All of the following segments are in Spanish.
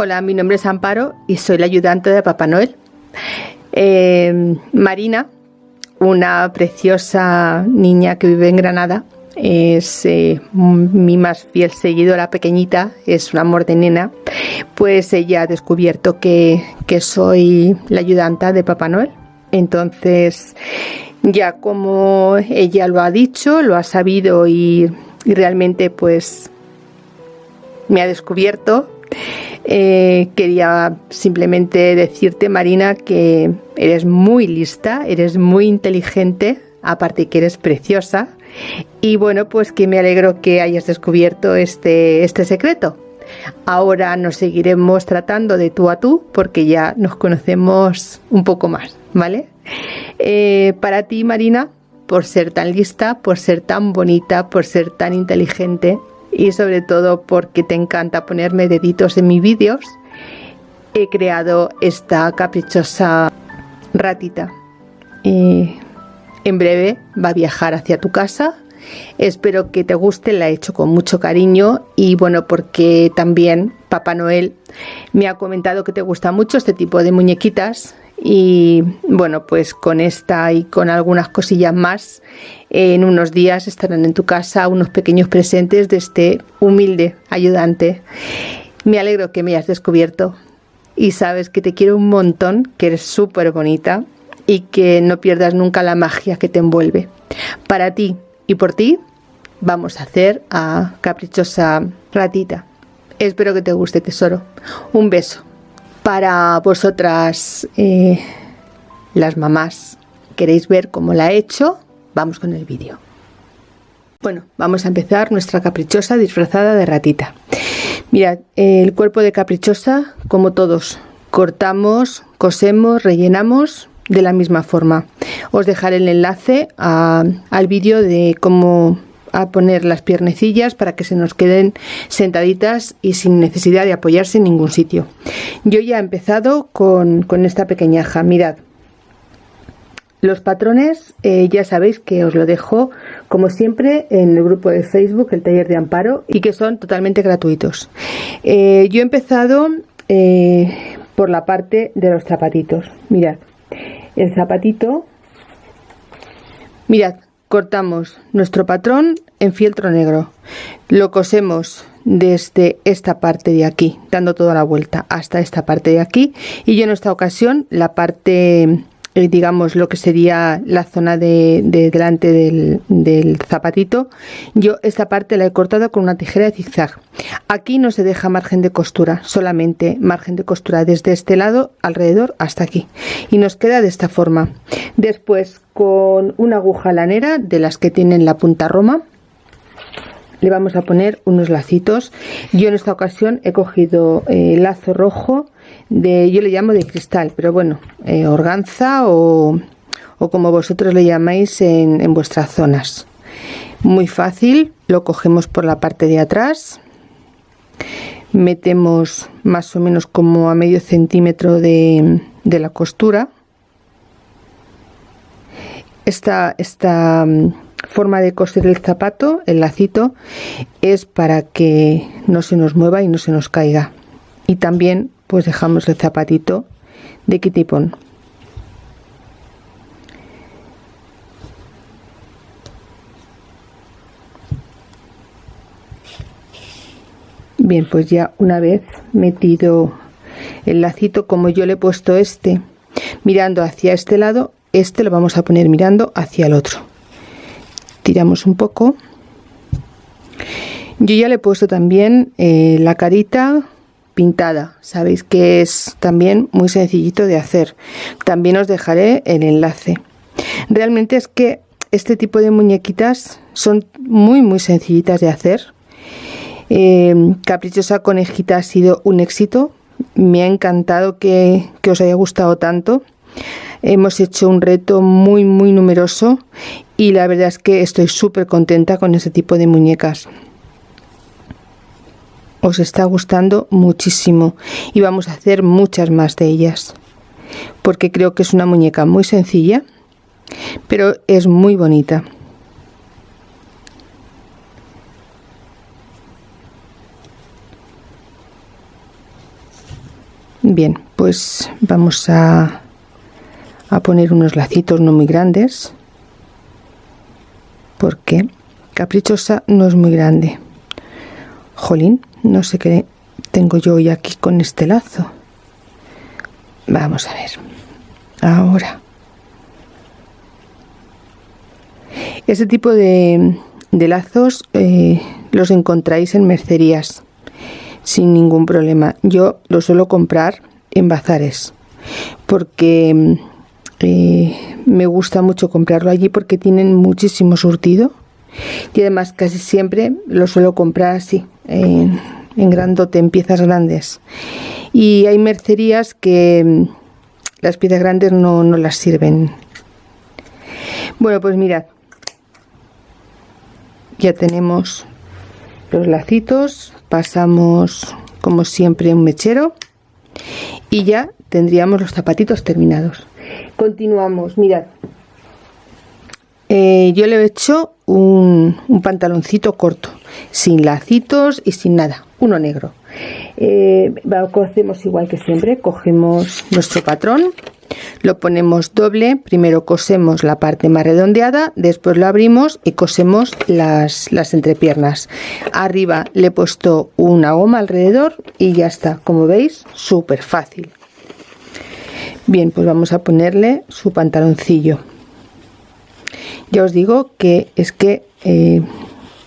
Hola, mi nombre es Amparo y soy la ayudante de Papá Noel. Eh, Marina, una preciosa niña que vive en Granada, es eh, mi más fiel seguidora pequeñita, es un amor de nena, pues ella ha descubierto que, soy la ayudanta de Papá Noel. Entonces, ya como ella lo ha dicho, lo ha sabido y, y realmente pues me ha descubierto, eh, quería simplemente decirte, Marina, que eres muy lista, eres muy inteligente, aparte que eres preciosa. Y bueno, pues que me alegro que hayas descubierto este, este secreto. Ahora nos seguiremos tratando de tú a tú porque ya nos conocemos un poco más, ¿vale? Eh, para ti, Marina, por ser tan lista, por ser tan bonita, por ser tan inteligente, y sobre todo porque te encanta ponerme deditos en mis vídeos, he creado esta caprichosa ratita. Y en breve va a viajar hacia tu casa. Espero que te guste, la he hecho con mucho cariño y bueno, porque también Papá Noel me ha comentado que te gusta mucho este tipo de muñequitas y bueno pues con esta y con algunas cosillas más en unos días estarán en tu casa unos pequeños presentes de este humilde ayudante. Me alegro que me hayas descubierto y sabes que te quiero un montón que eres súper bonita y que no pierdas nunca la magia que te envuelve. Para ti y por ti vamos a hacer a caprichosa ratita espero que te guste tesoro un beso para vosotras, eh, las mamás, queréis ver cómo la he hecho, vamos con el vídeo. Bueno, vamos a empezar nuestra caprichosa disfrazada de ratita. Mirad, el cuerpo de caprichosa, como todos, cortamos, cosemos, rellenamos de la misma forma. Os dejaré el enlace al vídeo de cómo a poner las piernecillas para que se nos queden sentaditas y sin necesidad de apoyarse en ningún sitio. Yo ya he empezado con, esta pequeñaja, mirad. Los patrones eh, ya sabéis que os lo dejo como siempre en el grupo de Facebook, el taller de amparo, y que son totalmente gratuitos. Eh, yo he empezado eh, por la parte de los zapatitos. Mirad, el zapatito, mirad, cortamos nuestro patrón en fieltro negro. Lo cosemos desde esta parte de aquí dando toda la vuelta hasta esta parte de aquí. Y yo en esta ocasión la parte eh, digamos lo que sería la zona de, delante del, zapatito. Yo esta parte la he cortado con una tijera de zigzag. Aquí no se deja margen de costura solamente margen de costura desde este lado alrededor hasta aquí. Y nos queda de esta forma. Después con una aguja lanera de las que tienen la punta roma le vamos a poner unos lacitos. Yo en esta ocasión he cogido eh, lazo rojo de yo le llamo de cristal pero bueno eh, organza o, como vosotros le llamáis en, en vuestras zonas. Muy fácil lo cogemos por la parte de atrás metemos más o menos como a medio centímetro de, de la costura. Esta, esta mm, forma de coser el zapato el lacito es para que no se nos mueva y no se nos caiga. Y también pues dejamos el zapatito de kitipón bien pues ya una vez metido el lacito como yo le he puesto este mirando hacia este lado este lo vamos a poner mirando hacia el otro. Tiramos un poco. Yo ya le he puesto también eh, la carita pintada sabéis que es también muy sencillito de hacer. También os dejaré el enlace. Realmente es que este tipo de muñequitas son muy muy sencillitas de hacer. Eh, caprichosa conejita ha sido un éxito. Me ha encantado que, que os haya gustado tanto. Hemos hecho un reto muy muy numeroso y la verdad es que estoy súper contenta con este tipo de muñecas os está gustando muchísimo y vamos a hacer muchas más de ellas. Porque creo que es una muñeca muy sencilla pero es muy bonita. Bien pues vamos a a poner unos lacitos no muy grandes porque caprichosa no es muy grande. Jolín no sé qué tengo yo hoy aquí con este lazo. Vamos a ver. Ahora. Este tipo de, lazos eh, los encontráis en mercerías sin ningún problema. Yo los suelo comprar en bazares porque eh, me gusta mucho comprarlo allí porque tienen muchísimo surtido y además casi siempre lo suelo comprar así en, en grandote en piezas grandes. Y hay mercerías que mm, las piezas grandes no, no las sirven. Bueno pues mirad ya tenemos los lacitos pasamos como siempre un mechero y ya tendríamos los zapatitos terminados. Continuamos, mirad. Eh, yo le he hecho un, pantaloncito corto, sin lacitos y sin nada, uno negro. Eh, cosemos igual que siempre, cogemos nuestro patrón, lo ponemos doble, primero cosemos la parte más redondeada, después lo abrimos y cosemos las, las entrepiernas. Arriba le he puesto una goma alrededor y ya está, como veis, súper fácil. Bien, pues vamos a ponerle su pantaloncillo. Ya os digo que es que eh,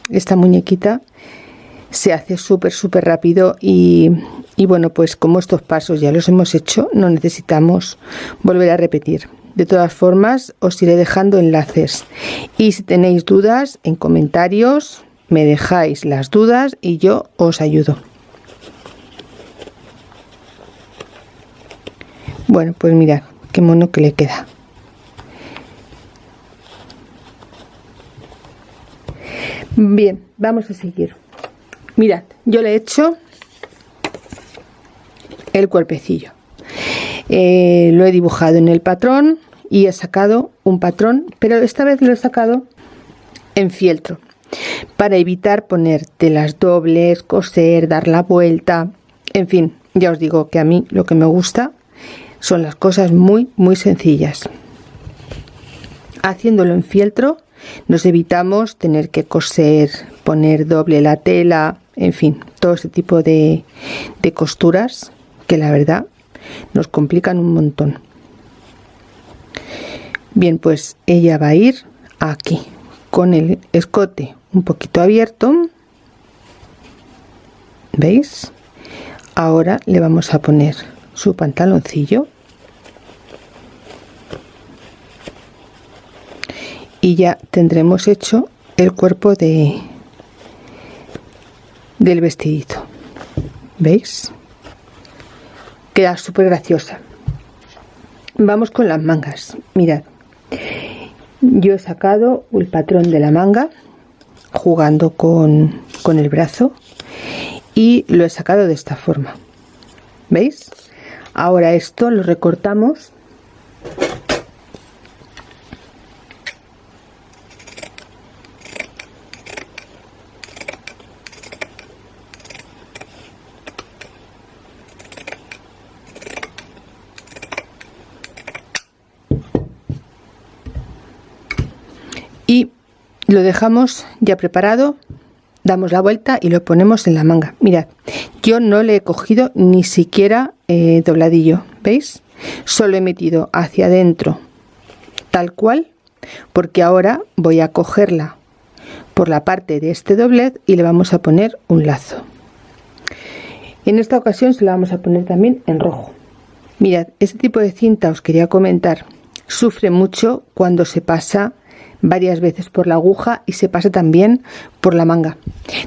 esta muñequita se hace súper súper rápido y, y bueno pues como estos pasos ya los hemos hecho no necesitamos volver a repetir. De todas formas os iré dejando enlaces. Y si tenéis dudas en comentarios me dejáis las dudas y yo os ayudo. Bueno, pues mirad, qué mono que le queda. Bien, vamos a seguir. Mirad, yo le he hecho el cuerpecillo. Eh, lo he dibujado en el patrón y he sacado un patrón, pero esta vez lo he sacado en fieltro para evitar poner telas dobles, coser, dar la vuelta, en fin, ya os digo que a mí lo que me gusta son las cosas muy, muy sencillas. Haciéndolo en fieltro nos evitamos tener que coser, poner doble la tela, en fin, todo ese tipo de, costuras que la verdad nos complican un montón. Bien, pues ella va a ir aquí con el escote un poquito abierto. ¿Veis? Ahora le vamos a poner su pantaloncillo y ya tendremos hecho el cuerpo de del vestidito. Veis queda súper graciosa. Vamos con las mangas. Mirad. Yo he sacado el patrón de la manga jugando con, con el brazo y lo he sacado de esta forma. Veis ahora esto lo recortamos y lo dejamos ya preparado damos la vuelta y lo ponemos en la manga. Mirad yo no le he cogido ni siquiera eh, dobladillo veis solo he metido hacia adentro tal cual porque ahora voy a cogerla por la parte de este doblez y le vamos a poner un lazo. En esta ocasión se la vamos a poner también en rojo. Mirad este tipo de cinta os quería comentar sufre mucho cuando se pasa varias veces por la aguja y se pasa también por la manga.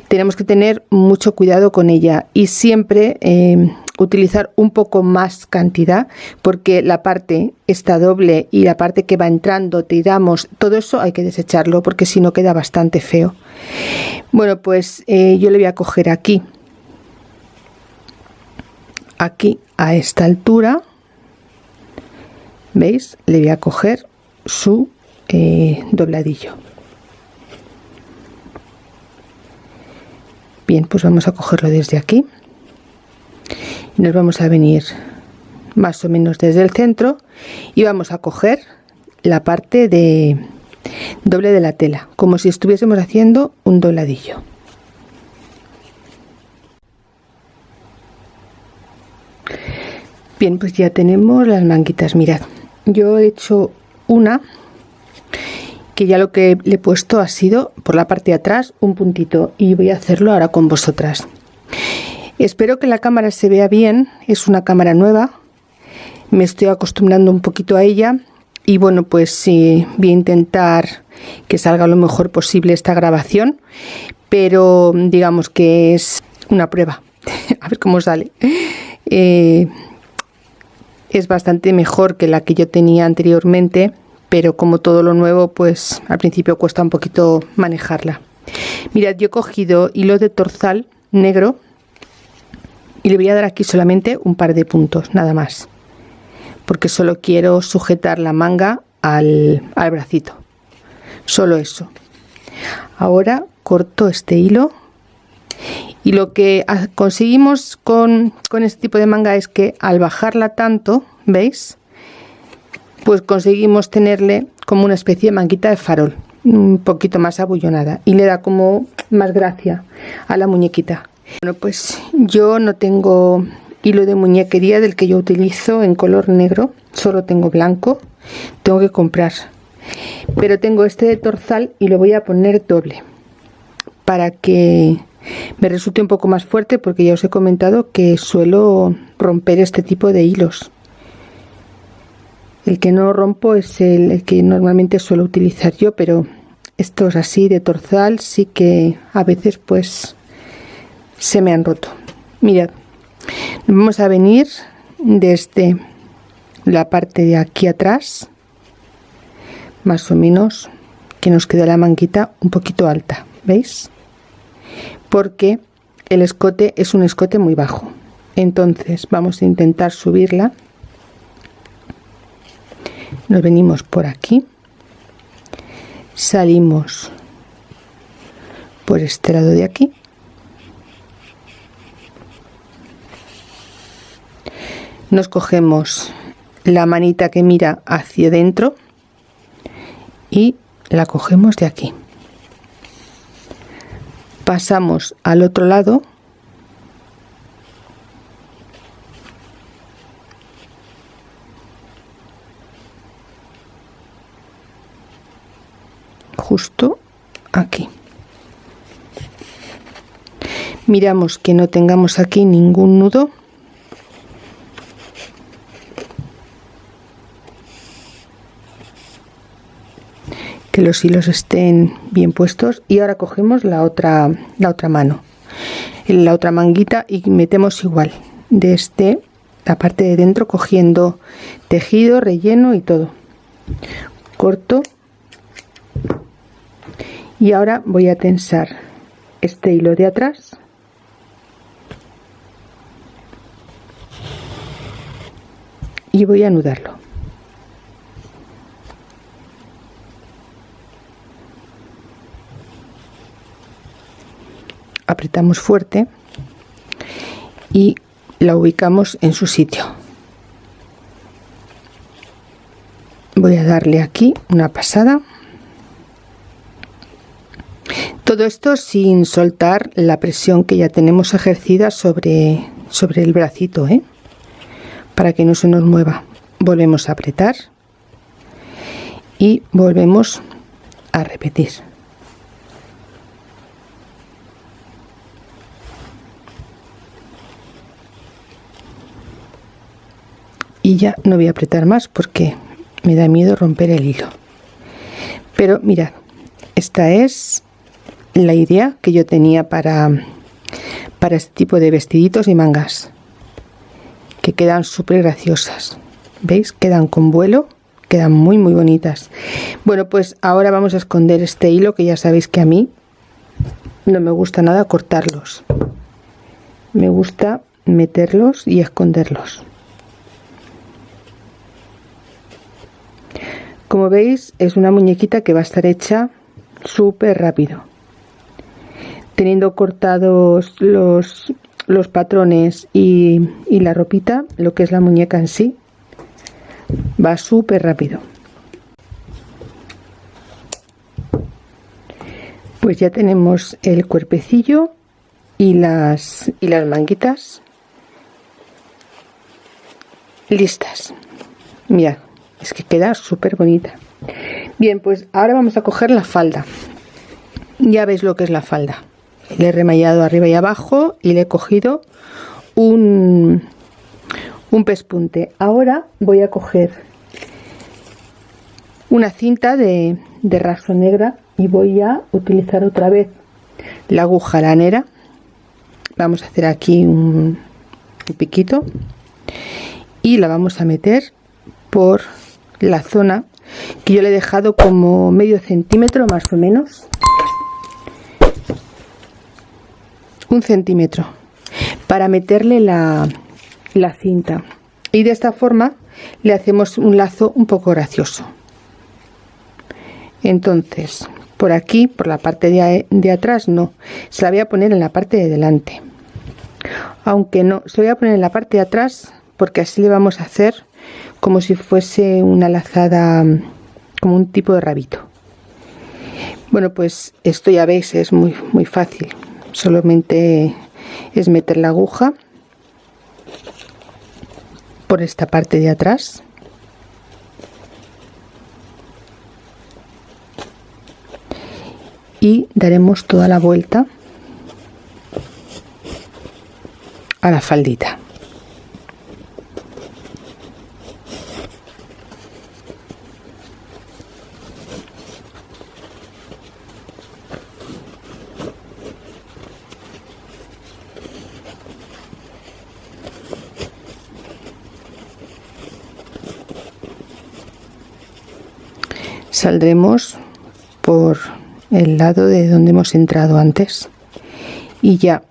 Tenemos que tener mucho cuidado con ella y siempre eh, utilizar un poco más cantidad porque la parte está doble y la parte que va entrando, tiramos, todo eso hay que desecharlo porque si no queda bastante feo. Bueno, pues eh, yo le voy a coger aquí, aquí a esta altura, ¿veis? Le voy a coger su eh, dobladillo. Bien pues vamos a cogerlo desde aquí. Y nos vamos a venir más o menos desde el centro y vamos a coger la parte de doble de la tela como si estuviésemos haciendo un dobladillo. Bien pues ya tenemos las manguitas mirad. Yo he hecho una que ya lo que le he puesto ha sido por la parte de atrás un puntito y voy a hacerlo ahora con vosotras. Espero que la cámara se vea bien es una cámara nueva me estoy acostumbrando un poquito a ella y bueno pues sí, voy a intentar que salga lo mejor posible esta grabación pero digamos que es una prueba. A ver cómo sale. Eh, es bastante mejor que la que yo tenía anteriormente pero como todo lo nuevo pues al principio cuesta un poquito manejarla. Mirad yo he cogido hilo de torzal negro y le voy a dar aquí solamente un par de puntos nada más porque solo quiero sujetar la manga al, bracito. Solo eso. Ahora corto este hilo y lo que conseguimos con, con este tipo de manga es que al bajarla tanto veis pues conseguimos tenerle como una especie de manguita de farol un poquito más abullonada y le da como más gracia a la muñequita. Bueno pues yo no tengo hilo de muñequería del que yo utilizo en color negro solo tengo blanco tengo que comprar. Pero tengo este de torzal y lo voy a poner doble para que me resulte un poco más fuerte porque ya os he comentado que suelo romper este tipo de hilos el que no rompo es el, que normalmente suelo utilizar yo pero estos así de torzal sí que a veces pues se me han roto. Mirad vamos a venir desde la parte de aquí atrás más o menos que nos queda la manguita un poquito alta veis porque el escote es un escote muy bajo. Entonces vamos a intentar subirla nos venimos por aquí. Salimos por este lado de aquí. Nos cogemos la manita que mira hacia adentro y la cogemos de aquí. Pasamos al otro lado justo aquí. Miramos que no tengamos aquí ningún nudo. Que los hilos estén bien puestos. Y ahora cogemos la otra la otra mano. En la otra manguita y metemos igual. De este la parte de dentro cogiendo tejido relleno y todo. Corto y ahora voy a tensar este hilo de atrás. Y voy a anudarlo. Apretamos fuerte y la ubicamos en su sitio. Voy a darle aquí una pasada todo esto sin soltar la presión que ya tenemos ejercida sobre sobre el bracito ¿eh? para que no se nos mueva. Volvemos a apretar y volvemos a repetir. Y ya no voy a apretar más porque me da miedo romper el hilo. Pero mirad esta es la idea que yo tenía para para este tipo de vestiditos y mangas que quedan súper graciosas. Veis quedan con vuelo quedan muy muy bonitas. Bueno pues ahora vamos a esconder este hilo que ya sabéis que a mí no me gusta nada cortarlos. Me gusta meterlos y esconderlos. Como veis es una muñequita que va a estar hecha súper rápido teniendo cortados los los patrones y, y la ropita, lo que es la muñeca en sí, va súper rápido. Pues ya tenemos el cuerpecillo y las, y las manguitas listas. Mira, es que queda súper bonita. Bien, pues ahora vamos a coger la falda. Ya veis lo que es la falda. Le he remallado arriba y abajo y le he cogido un, un pespunte. Ahora voy a coger una cinta de, de raso negra y voy a utilizar otra vez la aguja lanera. Vamos a hacer aquí un, un piquito y la vamos a meter por la zona que yo le he dejado como medio centímetro más o menos un centímetro para meterle la, la cinta. Y de esta forma le hacemos un lazo un poco gracioso. Entonces por aquí por la parte de, de, atrás no. Se la voy a poner en la parte de delante. Aunque no se voy a poner en la parte de atrás porque así le vamos a hacer como si fuese una lazada como un tipo de rabito. Bueno pues esto ya veis es muy muy fácil solamente es meter la aguja por esta parte de atrás. Y daremos toda la vuelta a la faldita saldremos por el lado de donde hemos entrado antes y ya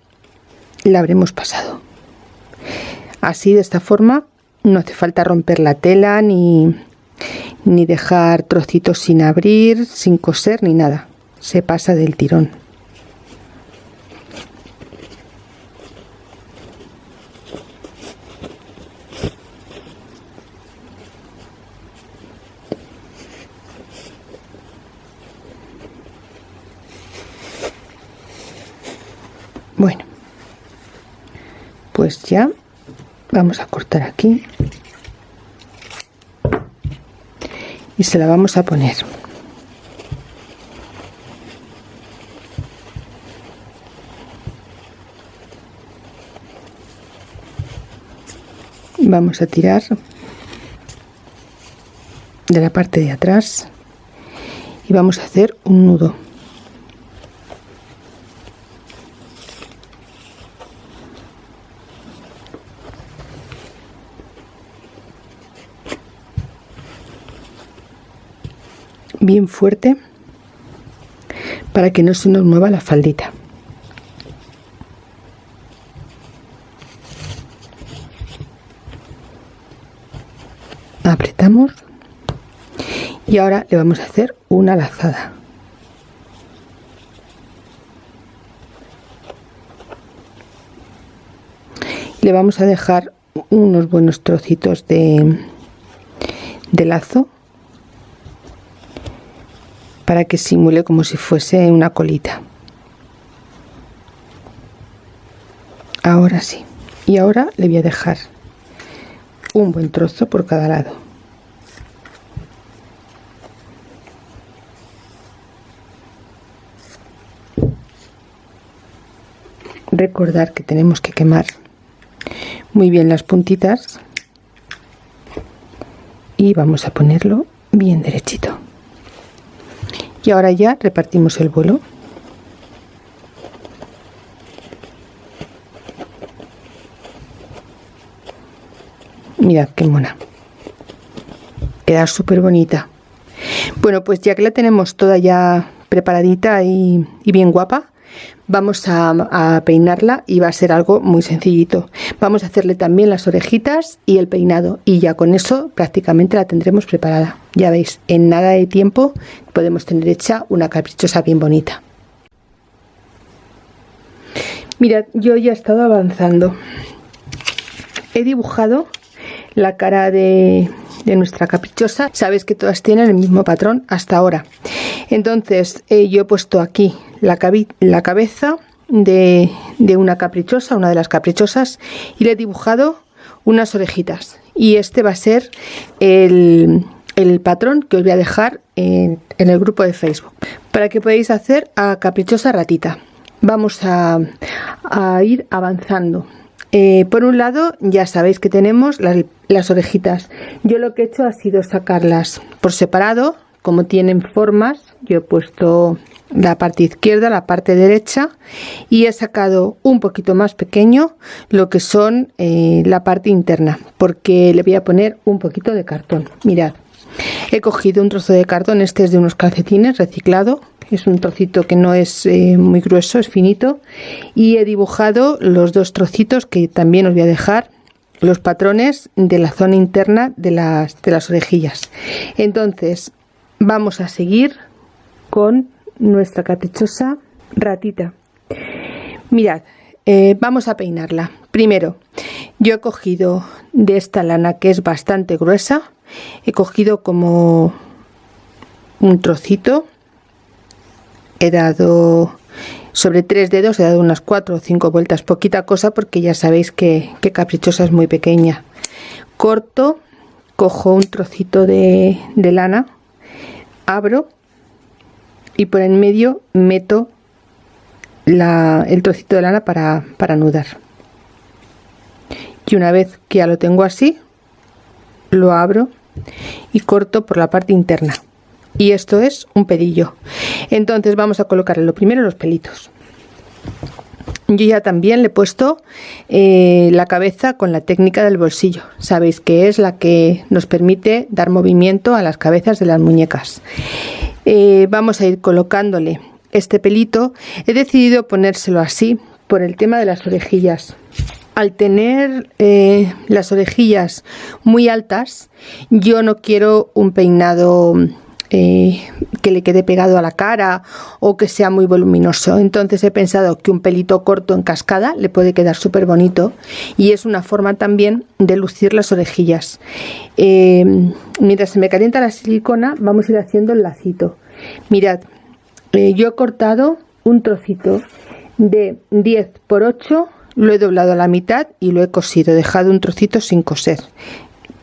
la habremos pasado. Así de esta forma no hace falta romper la tela ni, ni dejar trocitos sin abrir sin coser ni nada. Se pasa del tirón bueno pues ya vamos a cortar aquí. Y se la vamos a poner. Vamos a tirar de la parte de atrás y vamos a hacer un nudo bien fuerte para que no se nos mueva la faldita. Apretamos y ahora le vamos a hacer una lazada. Le vamos a dejar unos buenos trocitos de, de lazo para que simule como si fuese una colita. Ahora sí. Y ahora le voy a dejar un buen trozo por cada lado. Recordar que tenemos que quemar muy bien las puntitas y vamos a ponerlo bien derechito y ahora ya repartimos el vuelo. Mirad qué mona. Queda súper bonita bueno pues ya que la tenemos toda ya preparadita y, y bien guapa vamos a, peinarla y va a ser algo muy sencillito vamos a hacerle también las orejitas y el peinado y ya con eso prácticamente la tendremos preparada ya veis en nada de tiempo podemos tener hecha una caprichosa bien bonita Mirad, yo ya he estado avanzando. He dibujado la cara de, nuestra caprichosa. Sabéis que todas tienen el mismo patrón hasta ahora. Entonces, eh, yo he puesto aquí la, la cabeza de, una caprichosa, una de las caprichosas, y le he dibujado unas orejitas. Y este va a ser el, patrón que os voy a dejar en, el grupo de Facebook. Para que podáis hacer a caprichosa ratita. Vamos a, ir avanzando. Eh, por un lado ya sabéis que tenemos las, orejitas. Yo lo que he hecho ha sido sacarlas por separado como tienen formas yo he puesto la parte izquierda la parte derecha y he sacado un poquito más pequeño lo que son eh, la parte interna porque le voy a poner un poquito de cartón mirad He cogido un trozo de cartón, este es de unos calcetines reciclado, es un trocito que no es eh, muy grueso, es finito, y he dibujado los dos trocitos que también os voy a dejar los patrones de la zona interna de las, de las orejillas. Entonces, vamos a seguir con nuestra caprichosa ratita. Mirad, eh, vamos a peinarla. Primero, yo he cogido de esta lana que es bastante gruesa, he cogido como un trocito he dado sobre tres dedos he dado unas cuatro o cinco vueltas poquita cosa porque ya sabéis que, caprichosa es muy pequeña corto cojo un trocito de, lana abro y por en medio meto el trocito de lana para, para anudar. Y una vez que ya lo tengo así lo abro y corto por la parte interna. Y esto es un pelillo entonces vamos a colocarle lo primero los pelitos. Yo ya también le he puesto eh, la cabeza con la técnica del bolsillo. Sabéis que es la que nos permite dar movimiento a las cabezas de las muñecas eh, vamos a ir colocándole este pelito. He decidido ponérselo así por el tema de las orejillas. Al tener eh, las orejillas muy altas, yo no quiero un peinado eh, que le quede pegado a la cara o que sea muy voluminoso. Entonces he pensado que un pelito corto en cascada le puede quedar súper bonito y es una forma también de lucir las orejillas. Eh, mientras se me calienta la silicona, vamos a ir haciendo el lacito. Mirad, yo he cortado un trocito de 10 por 8 lo he doblado a la mitad y lo he cosido, dejado un trocito sin coser,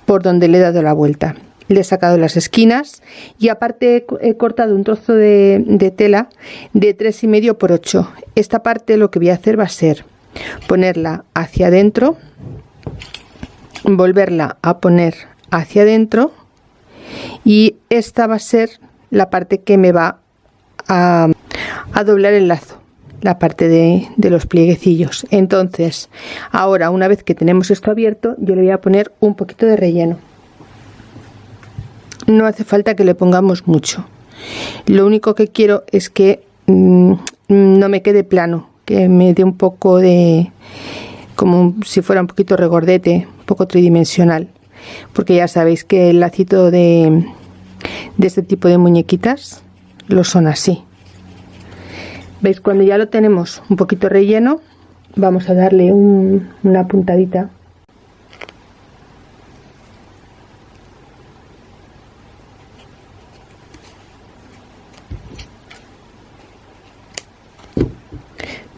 por donde le he dado la vuelta. Le he sacado las esquinas y aparte he cortado un trozo de, tela de tres y medio por 8. Esta parte lo que voy a hacer va a ser ponerla hacia adentro, volverla a poner hacia adentro y esta va a ser la parte que me va a doblar el lazo la parte de, los plieguecillos entonces ahora una vez que tenemos esto abierto yo le voy a poner un poquito de relleno no hace falta que le pongamos mucho. Lo único que quiero es que mm, no me quede plano que me dé un poco de como si fuera un poquito regordete un poco tridimensional. Porque ya sabéis que el lacito de, de este tipo de muñequitas lo son así. Veis cuando ya lo tenemos un poquito relleno vamos a darle una puntadita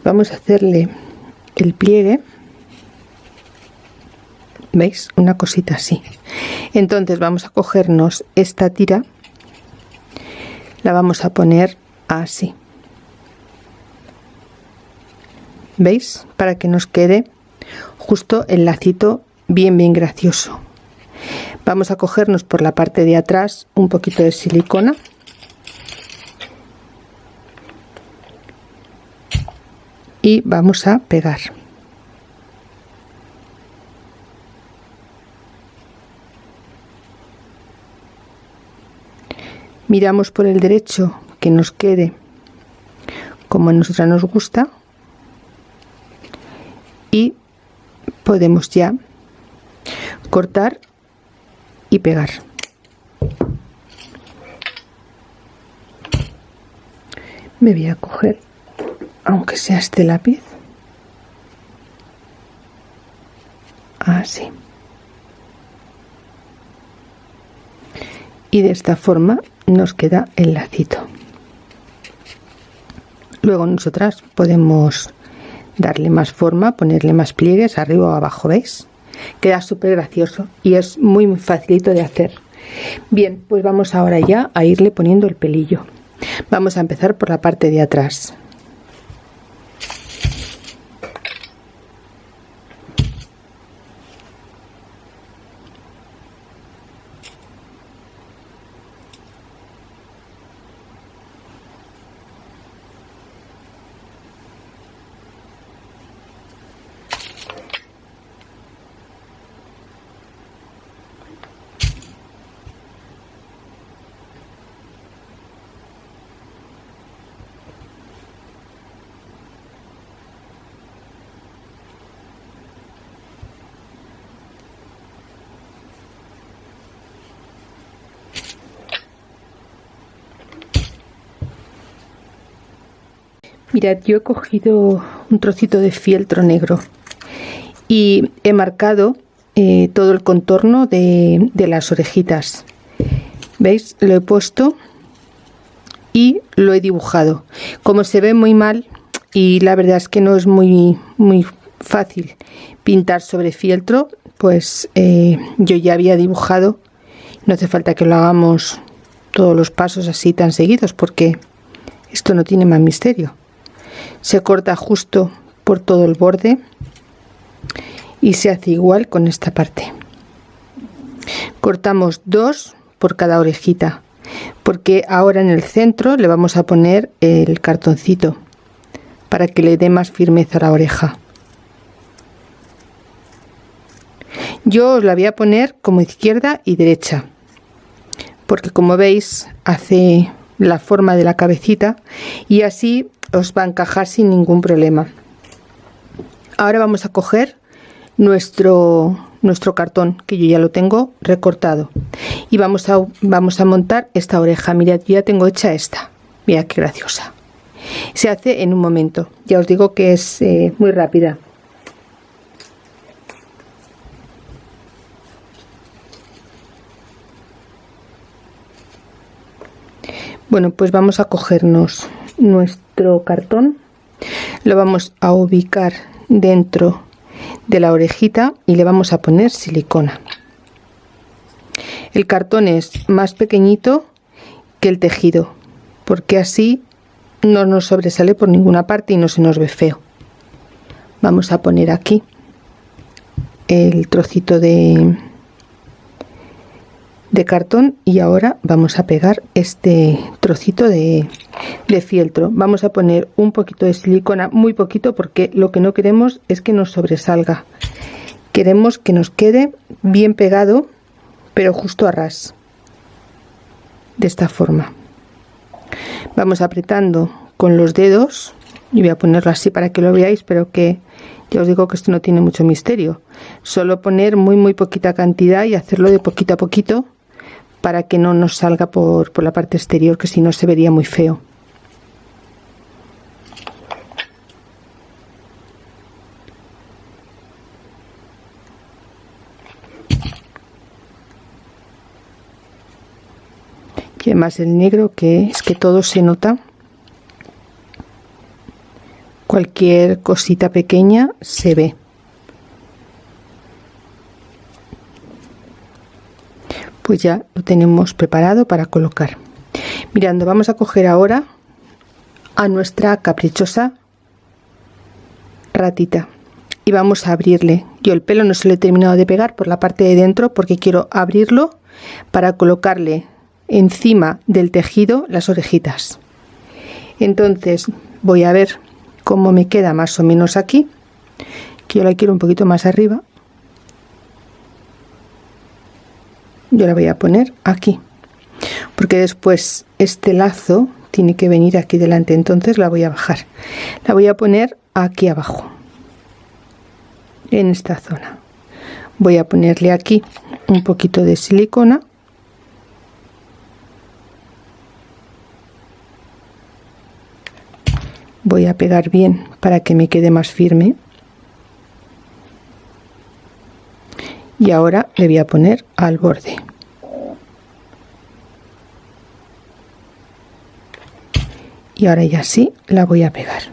vamos a hacerle el pliegue veis una cosita así entonces vamos a cogernos esta tira la vamos a poner así ¿Veis? Para que nos quede justo el lacito bien bien gracioso. Vamos a cogernos por la parte de atrás un poquito de silicona. Y vamos a pegar. Miramos por el derecho que nos quede como a nosotros nos gusta y podemos ya cortar y pegar me voy a coger aunque sea este lápiz. Así y de esta forma nos queda el lacito. Luego nosotras podemos darle más forma ponerle más pliegues arriba o abajo veis queda súper gracioso y es muy, muy facilito de hacer. Bien pues vamos ahora ya a irle poniendo el pelillo. Vamos a empezar por la parte de atrás Mirad, yo he cogido un trocito de fieltro negro y he marcado eh, todo el contorno de, las orejitas. ¿Veis? Lo he puesto y lo he dibujado. Como se ve muy mal y la verdad es que no es muy, muy fácil pintar sobre fieltro, pues eh, yo ya había dibujado. No hace falta que lo hagamos todos los pasos así tan seguidos porque esto no tiene más misterio se corta justo por todo el borde y se hace igual con esta parte. Cortamos dos por cada orejita porque ahora en el centro le vamos a poner el cartoncito para que le dé más firmeza a la oreja. Yo os la voy a poner como izquierda y derecha porque como veis hace la forma de la cabecita y así os va a encajar sin ningún problema. Ahora vamos a coger nuestro nuestro cartón que yo ya lo tengo recortado. Y vamos a vamos a montar esta oreja. Mirad ya tengo hecha esta. Mira qué graciosa. Se hace en un momento. Ya os digo que es eh, muy rápida. Bueno pues vamos a cogernos nuestro cartón lo vamos a ubicar dentro de la orejita y le vamos a poner silicona. El cartón es más pequeñito que el tejido porque así no nos sobresale por ninguna parte y no se nos ve feo. Vamos a poner aquí el trocito de de cartón y ahora vamos a pegar este trocito de, fieltro. Vamos a poner un poquito de silicona muy poquito porque lo que no queremos es que nos sobresalga. Queremos que nos quede bien pegado pero justo a ras de esta forma. Vamos apretando con los dedos y voy a ponerlo así para que lo veáis pero que ya os digo que esto no tiene mucho misterio. Solo poner muy muy poquita cantidad y hacerlo de poquito a poquito para que no nos salga por, por la parte exterior que si no se vería muy feo. Y además el negro que es que todo se nota. Cualquier cosita pequeña se ve pues ya lo tenemos preparado para colocar. Mirando vamos a coger ahora a nuestra caprichosa ratita y vamos a abrirle. Yo el pelo no se lo he terminado de pegar por la parte de dentro porque quiero abrirlo para colocarle encima del tejido las orejitas. Entonces voy a ver cómo me queda más o menos aquí que yo la quiero un poquito más arriba yo la voy a poner aquí. Porque después este lazo tiene que venir aquí delante entonces la voy a bajar. La voy a poner aquí abajo en esta zona. Voy a ponerle aquí un poquito de silicona. Voy a pegar bien para que me quede más firme y ahora le voy a poner al borde. Y ahora ya sí la voy a pegar.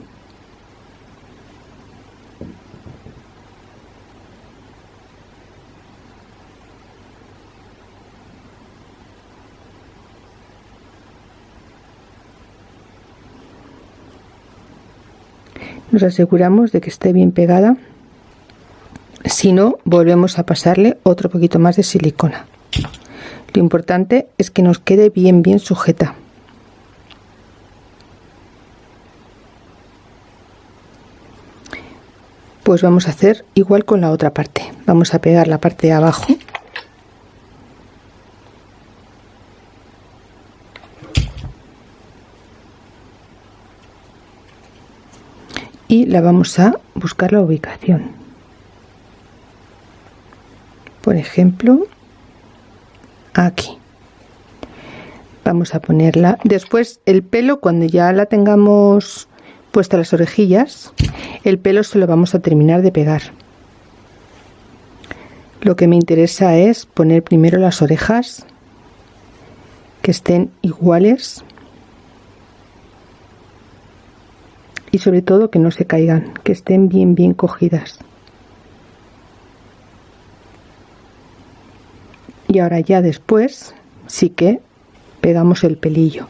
Nos aseguramos de que esté bien pegada si no volvemos a pasarle otro poquito más de silicona. Lo importante es que nos quede bien bien sujeta. Pues vamos a hacer igual con la otra parte. Vamos a pegar la parte de abajo. Y la vamos a buscar la ubicación por ejemplo aquí. Vamos a ponerla. Después el pelo cuando ya la tengamos puesta las orejillas el pelo se lo vamos a terminar de pegar. Lo que me interesa es poner primero las orejas que estén iguales y sobre todo que no se caigan, que estén bien bien cogidas. Y ahora ya después sí que pegamos el pelillo.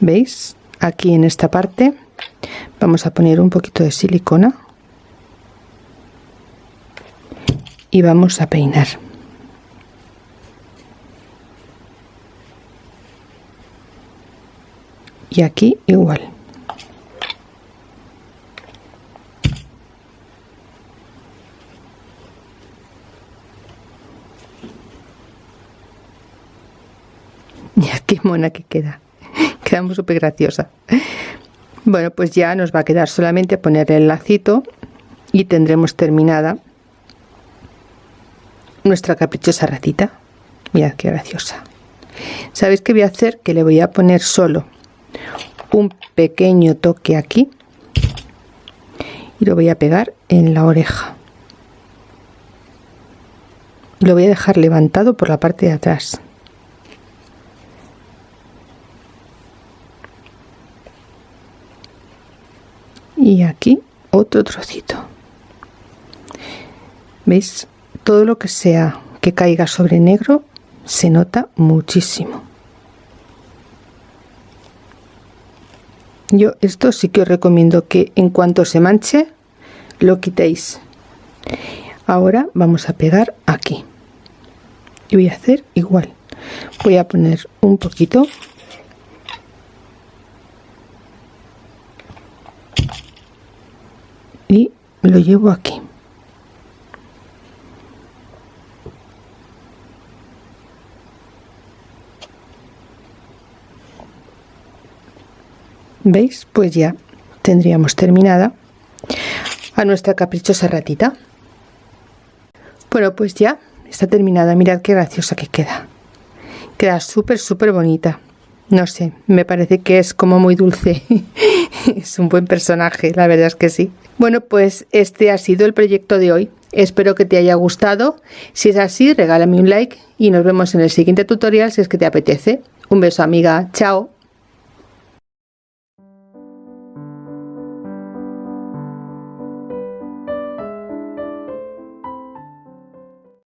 ¿Veis? Aquí en esta parte vamos a poner un poquito de silicona y vamos a peinar. Y aquí igual. qué que queda. Quedamos súper graciosa. Bueno, pues ya nos va a quedar solamente poner el lacito y tendremos terminada nuestra caprichosa ratita. Mirad qué graciosa. ¿Sabéis qué voy a hacer? Que le voy a poner solo un pequeño toque aquí y lo voy a pegar en la oreja. Lo voy a dejar levantado por la parte de atrás. Y aquí otro trocito. Veis todo lo que sea que caiga sobre negro se nota muchísimo. Yo esto sí que os recomiendo que en cuanto se manche lo quitéis. Ahora vamos a pegar aquí. Y voy a hacer igual. Voy a poner un poquito y lo llevo aquí ¿Veis? Pues ya tendríamos terminada a nuestra caprichosa ratita. Bueno, pues ya está terminada. Mirad qué graciosa que queda. Queda súper, súper bonita. No sé, me parece que es como muy dulce. es un buen personaje, la verdad es que sí. Bueno, pues este ha sido el proyecto de hoy. Espero que te haya gustado. Si es así, regálame un like y nos vemos en el siguiente tutorial si es que te apetece. Un beso amiga, chao.